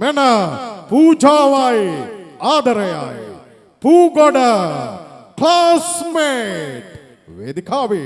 main पूजावाय आदर आय पूगोड क्लासमेट वेदिकावे